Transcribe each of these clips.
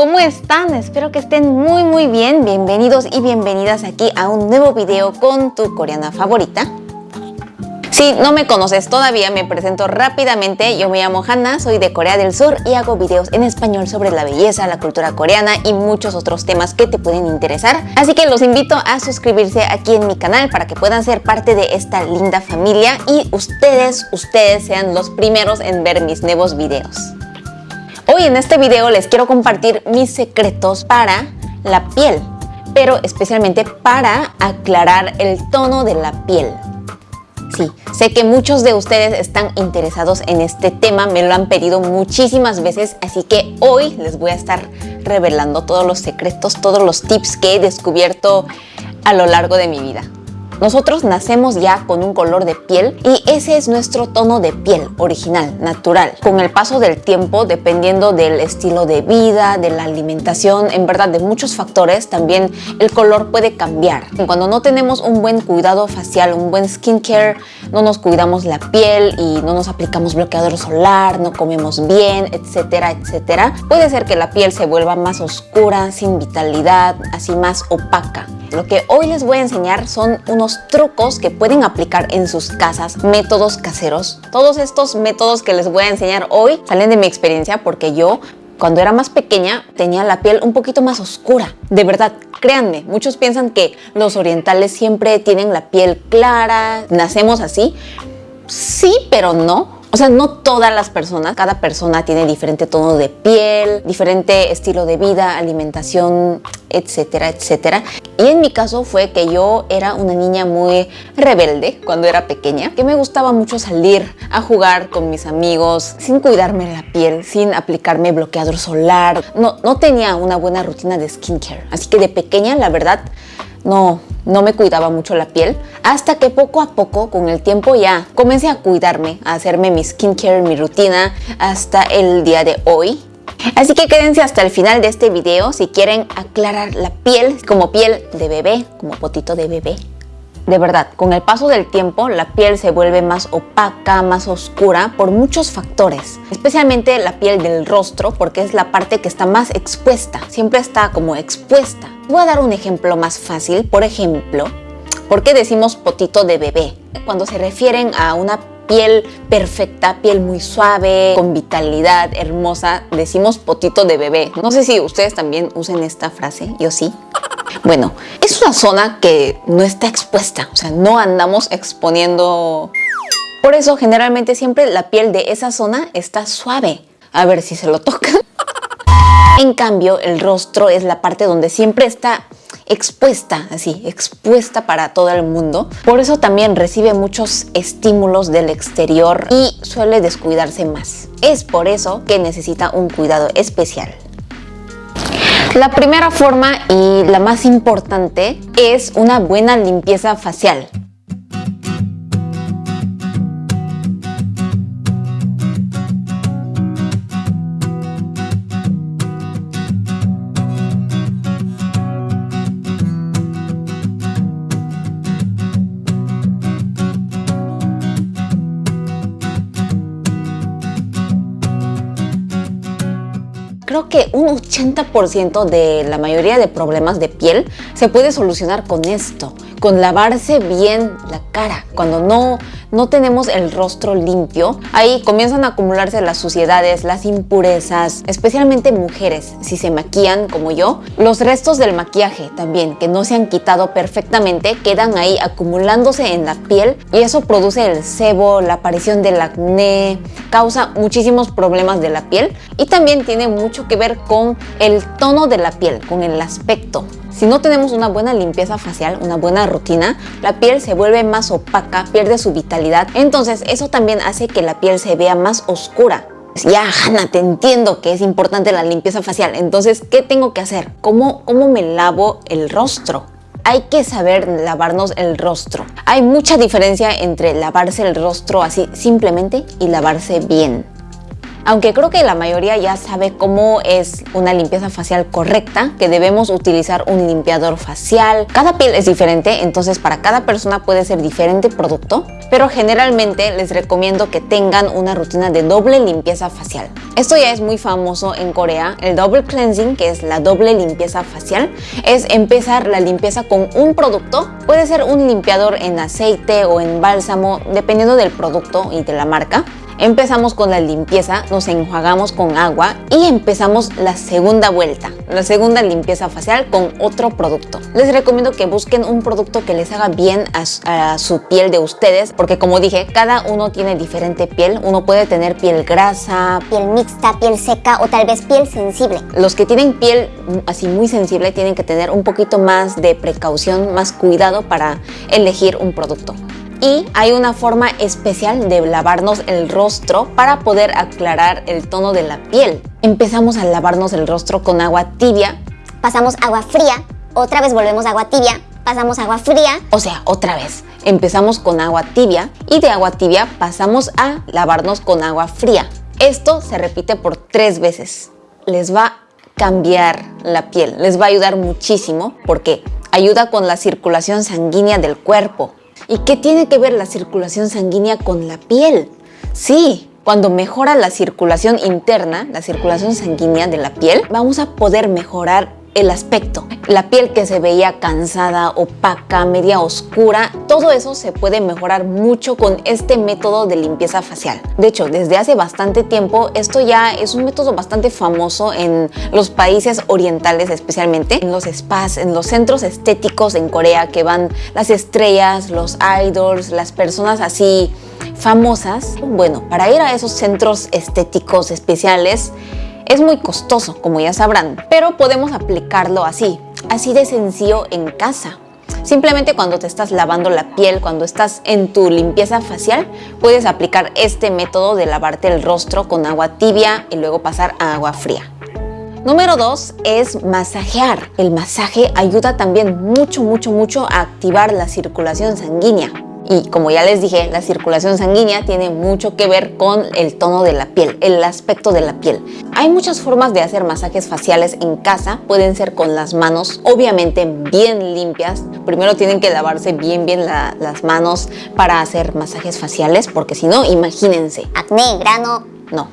¿cómo están? Espero que estén muy muy bien. Bienvenidos y bienvenidas aquí a un nuevo video con tu coreana favorita. Si no me conoces todavía, me presento rápidamente. Yo me llamo Hanna, soy de Corea del Sur y hago videos en español sobre la belleza, la cultura coreana y muchos otros temas que te pueden interesar. Así que los invito a suscribirse aquí en mi canal para que puedan ser parte de esta linda familia y ustedes, ustedes sean los primeros en ver mis nuevos videos. Hoy en este video les quiero compartir mis secretos para la piel, pero especialmente para aclarar el tono de la piel. Sí, sé que muchos de ustedes están interesados en este tema, me lo han pedido muchísimas veces, así que hoy les voy a estar revelando todos los secretos, todos los tips que he descubierto a lo largo de mi vida. Nosotros nacemos ya con un color de piel y ese es nuestro tono de piel original, natural. Con el paso del tiempo, dependiendo del estilo de vida, de la alimentación, en verdad de muchos factores, también el color puede cambiar. Cuando no tenemos un buen cuidado facial, un buen skincare, no nos cuidamos la piel y no nos aplicamos bloqueador solar, no comemos bien, etcétera, etcétera, puede ser que la piel se vuelva más oscura, sin vitalidad, así más opaca. Lo que hoy les voy a enseñar son unos trucos que pueden aplicar en sus casas, métodos caseros. Todos estos métodos que les voy a enseñar hoy salen de mi experiencia porque yo cuando era más pequeña tenía la piel un poquito más oscura. De verdad, créanme, muchos piensan que los orientales siempre tienen la piel clara, nacemos así. Sí, pero no. O sea, no todas las personas, cada persona tiene diferente tono de piel, diferente estilo de vida, alimentación, etcétera, etcétera. Y en mi caso fue que yo era una niña muy rebelde cuando era pequeña, que me gustaba mucho salir a jugar con mis amigos sin cuidarme la piel, sin aplicarme bloqueador solar. No, no tenía una buena rutina de skincare. Así que de pequeña, la verdad, no, no me cuidaba mucho la piel, hasta que poco a poco, con el tiempo ya, comencé a cuidarme, a hacerme mi skincare, mi rutina, hasta el día de hoy. Así que quédense hasta el final de este video si quieren aclarar la piel como piel de bebé, como potito de bebé. De verdad, con el paso del tiempo la piel se vuelve más opaca, más oscura por muchos factores. Especialmente la piel del rostro porque es la parte que está más expuesta, siempre está como expuesta. Voy a dar un ejemplo más fácil, por ejemplo, ¿por qué decimos potito de bebé? Cuando se refieren a una piel perfecta, piel muy suave, con vitalidad, hermosa, decimos potito de bebé. No sé si ustedes también usen esta frase, yo sí. Bueno, es una zona que no está expuesta, o sea, no andamos exponiendo... Por eso generalmente siempre la piel de esa zona está suave. A ver si se lo tocan. En cambio, el rostro es la parte donde siempre está expuesta, así, expuesta para todo el mundo. Por eso también recibe muchos estímulos del exterior y suele descuidarse más. Es por eso que necesita un cuidado especial. La primera forma y la más importante es una buena limpieza facial. Creo que un 80% de la mayoría de problemas de piel se puede solucionar con esto, con lavarse bien la cara. Cuando no no tenemos el rostro limpio, ahí comienzan a acumularse las suciedades, las impurezas, especialmente mujeres, si se maquillan como yo. Los restos del maquillaje también, que no se han quitado perfectamente, quedan ahí acumulándose en la piel y eso produce el sebo, la aparición del acné, causa muchísimos problemas de la piel y también tiene mucho que ver con el tono de la piel, con el aspecto. Si no tenemos una buena limpieza facial, una buena rutina, la piel se vuelve más opaca, pierde su vitalidad. Entonces eso también hace que la piel se vea más oscura. Ya, Hanna, te entiendo que es importante la limpieza facial. Entonces, ¿qué tengo que hacer? ¿Cómo, cómo me lavo el rostro? hay que saber lavarnos el rostro. Hay mucha diferencia entre lavarse el rostro así simplemente y lavarse bien. Aunque creo que la mayoría ya sabe cómo es una limpieza facial correcta, que debemos utilizar un limpiador facial. Cada piel es diferente, entonces para cada persona puede ser diferente producto, pero generalmente les recomiendo que tengan una rutina de doble limpieza facial. Esto ya es muy famoso en Corea, el double cleansing, que es la doble limpieza facial, es empezar la limpieza con un producto, puede ser un limpiador en aceite o en bálsamo, dependiendo del producto y de la marca. Empezamos con la limpieza, nos enjuagamos con agua y empezamos la segunda vuelta, la segunda limpieza facial con otro producto. Les recomiendo que busquen un producto que les haga bien a, su piel de ustedes, porque como dije, cada uno tiene diferente piel. Uno puede tener piel grasa, piel mixta, piel seca o tal vez piel sensible. Los que tienen piel así muy sensible tienen que tener un poquito más de precaución, más cuidado para elegir un producto y hay una forma especial de lavarnos el rostro para poder aclarar el tono de la piel. Empezamos a lavarnos el rostro con agua tibia. Pasamos agua fría, otra vez volvemos a agua tibia, pasamos agua fría. O sea, otra vez. Empezamos con agua tibia y de agua tibia pasamos a lavarnos con agua fría. Esto se repite por tres veces. Les va a cambiar la piel, les va a ayudar muchísimo porque ayuda con la circulación sanguínea del cuerpo, ¿Y qué tiene que ver la circulación sanguínea con la piel? Sí, cuando mejora la circulación interna, la circulación sanguínea de la piel, vamos a poder mejorar el aspecto. La piel que se veía cansada, opaca, media oscura, todo eso se puede mejorar mucho con este método de limpieza facial. De hecho, desde hace bastante tiempo, esto ya es un método bastante famoso en los países orientales especialmente, en los spas, en los centros estéticos en Corea que van las estrellas, los idols, las personas así famosas. Bueno, para ir a esos centros estéticos especiales, es muy costoso, como ya sabrán, pero podemos aplicarlo así, así de sencillo en casa. Simplemente cuando te estás lavando la piel, cuando estás en tu limpieza facial, puedes aplicar este método de lavarte el rostro con agua tibia y luego pasar a agua fría. Número 2 es masajear. El masaje ayuda también mucho, mucho, mucho a activar la circulación sanguínea. Y como ya les dije, la circulación sanguínea tiene mucho que ver con el tono de la piel, el aspecto de la piel. Hay muchas formas de hacer masajes faciales en casa, pueden ser con las manos, obviamente bien limpias. Primero tienen que lavarse bien bien las manos para hacer masajes faciales, porque si no, imagínense. Acné, grano. No.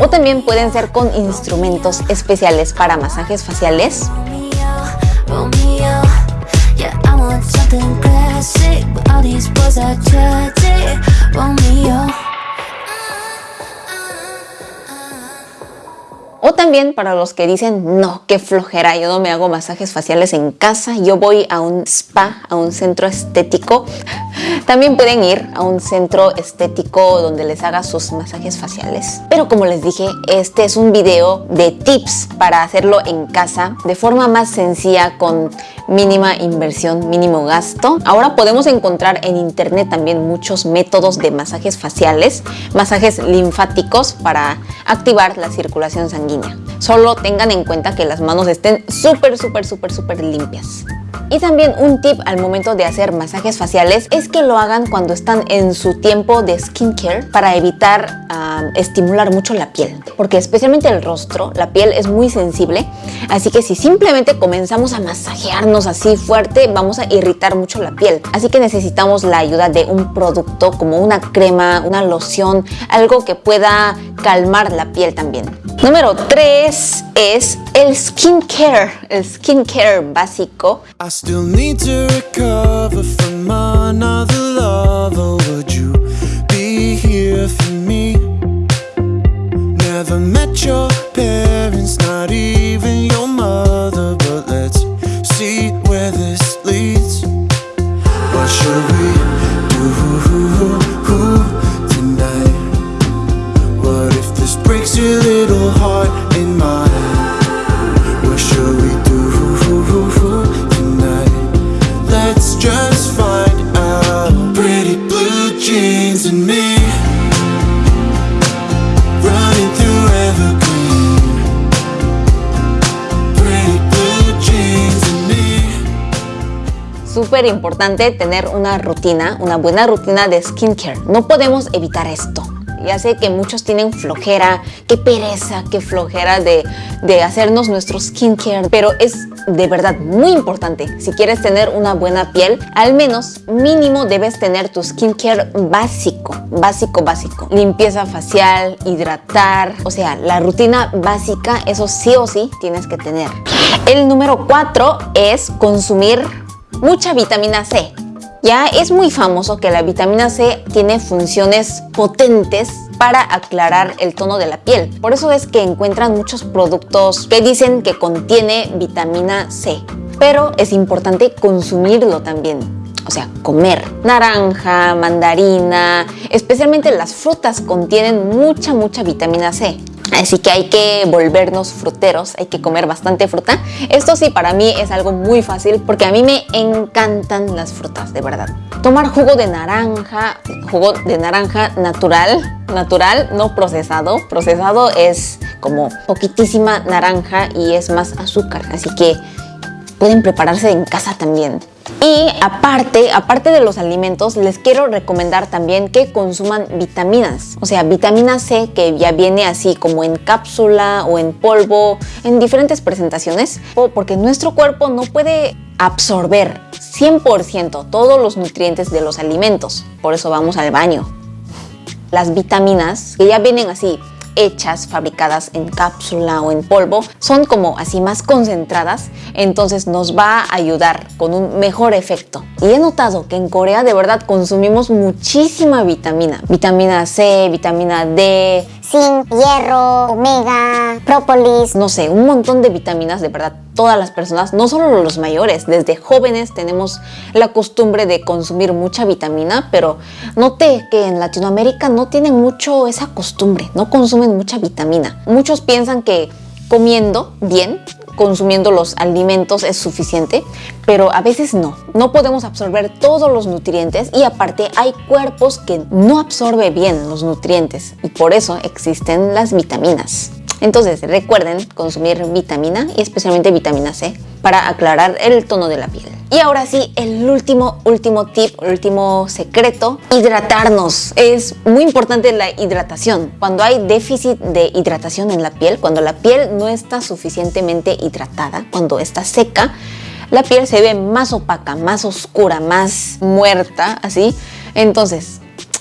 O también pueden ser con instrumentos especiales para masajes faciales. O también para los que dicen, no, qué flojera, yo no me hago masajes faciales en casa, yo voy a un spa, a un centro estético. También pueden ir a un centro estético donde les haga sus masajes faciales. Pero como les dije, este es un video de tips para hacerlo en casa de forma más sencilla con mínima inversión, mínimo gasto. Ahora podemos encontrar en internet también muchos métodos de masajes faciales, masajes linfáticos para activar la circulación sanguínea. Solo tengan en cuenta que las manos estén súper, súper, súper, súper limpias. Y también un tip al momento de hacer masajes faciales es que lo hagan cuando están en su tiempo de skincare para evitar ah, estimular mucho la piel. Porque especialmente el rostro, la piel es muy sensible, así que si simplemente comenzamos a masajearnos así fuerte, vamos a irritar mucho la piel. Así que necesitamos la ayuda de un producto como una crema, una loción, algo que pueda calmar la piel también. Número 3 es el skincare, el skincare básico. I still need to recover from another súper importante tener una rutina, una buena rutina de skincare. No podemos evitar esto. Ya sé que muchos tienen flojera, qué pereza, qué flojera de, de hacernos nuestro skincare, pero es de verdad muy importante. Si quieres tener una buena piel, al menos mínimo debes tener tu skincare básico, básico, básico. Limpieza facial, hidratar, o sea, la rutina básica, eso sí o sí tienes que tener. El número 4 es consumir mucha vitamina C. Ya es muy famoso que la vitamina C tiene funciones potentes para aclarar el tono de la piel. Por eso es que encuentran muchos productos que dicen que contiene vitamina C. Pero es importante consumirlo también. O sea, comer. Naranja, mandarina, especialmente las frutas contienen mucha, mucha vitamina C. Así que hay que volvernos fruteros, hay que comer bastante fruta. Esto sí, para mí es algo muy fácil porque a mí me encantan las frutas, de verdad. Tomar jugo de naranja, jugo de naranja natural, natural, no procesado. Procesado es como poquitísima naranja y es más azúcar, así que pueden prepararse en casa también. Y aparte, aparte de los alimentos, les quiero recomendar también que consuman vitaminas. O sea, vitamina C que ya viene así como en cápsula o en polvo, en diferentes presentaciones, porque nuestro cuerpo no puede absorber 100% todos los nutrientes de los alimentos. Por eso vamos al baño. Las vitaminas que ya vienen así hechas, fabricadas en cápsula o en polvo, son como así más concentradas, entonces nos va a ayudar con un mejor efecto. Y he notado que en Corea de verdad consumimos muchísima vitamina, vitamina C, vitamina D, zinc, hierro, omega, própolis. No sé, un montón de vitaminas, de verdad, todas las personas, no solo los mayores, desde jóvenes tenemos la costumbre de consumir mucha vitamina, pero noté que en Latinoamérica no tienen mucho esa costumbre, no consumen mucha vitamina. Muchos piensan que comiendo bien consumiendo los alimentos es suficiente, pero a veces no. No podemos absorber todos los nutrientes y aparte hay cuerpos que no absorben bien los nutrientes y por eso existen las vitaminas. Entonces recuerden consumir vitamina y especialmente vitamina C para aclarar el tono de la piel. Y ahora sí, el último, último tip, último secreto, hidratarnos. Es muy importante la hidratación. Cuando hay déficit de hidratación en la piel, cuando la piel no está suficientemente hidratada, cuando está seca, la piel se ve más opaca, más oscura, más muerta, así. Entonces,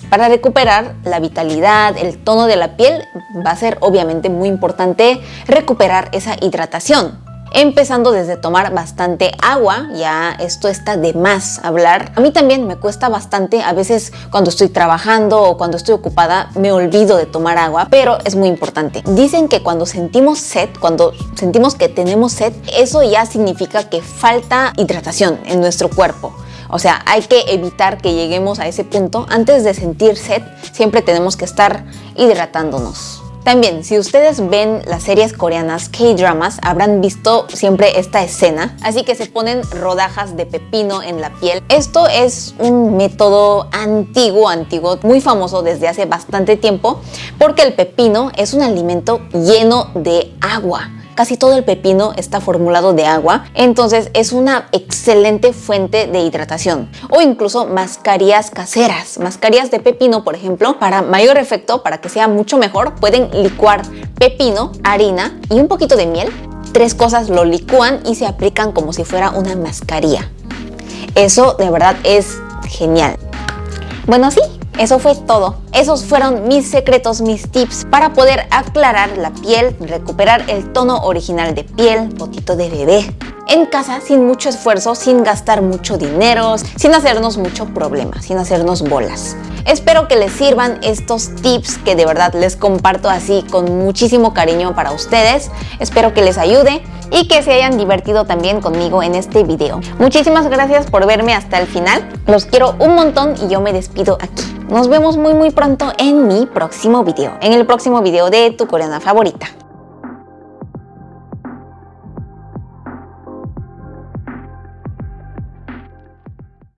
para recuperar la vitalidad, el tono de la piel, va a ser obviamente muy importante recuperar esa hidratación empezando desde tomar bastante agua, ya esto está de más hablar. A mí también me cuesta bastante, a veces cuando estoy trabajando o cuando estoy ocupada me olvido de tomar agua, pero es muy importante. Dicen que cuando sentimos sed, cuando sentimos que tenemos sed, eso ya significa que falta hidratación en nuestro cuerpo. O sea, hay que evitar que lleguemos a ese punto. Antes de sentir sed, siempre tenemos que estar hidratándonos. También, si ustedes ven las series coreanas K-dramas, habrán visto siempre esta escena, así que se ponen rodajas de pepino en la piel. Esto es un método antiguo, antiguo, muy famoso desde hace bastante tiempo, porque el pepino es un alimento lleno de agua casi todo el pepino está formulado de agua, entonces es una excelente fuente de hidratación. O incluso mascarillas caseras, mascarillas de pepino, por ejemplo, para mayor efecto, para que sea mucho mejor, pueden licuar pepino, harina y un poquito de miel. Tres cosas lo licúan y se aplican como si fuera una mascarilla. Eso de verdad es genial. Bueno, sí, eso fue todo. Esos fueron mis secretos, mis tips para poder aclarar la piel, recuperar el tono original de piel, potito de bebé. En casa, sin mucho esfuerzo, sin gastar mucho dinero, sin hacernos mucho problema, sin hacernos bolas. Espero que les sirvan estos tips que de verdad les comparto así con muchísimo cariño para ustedes. Espero que les ayude y que se hayan divertido también conmigo en este video. Muchísimas gracias por verme hasta el final. Los quiero un montón y yo me despido aquí. Nos vemos muy muy pronto en mi próximo video, en el próximo video de tu coreana favorita.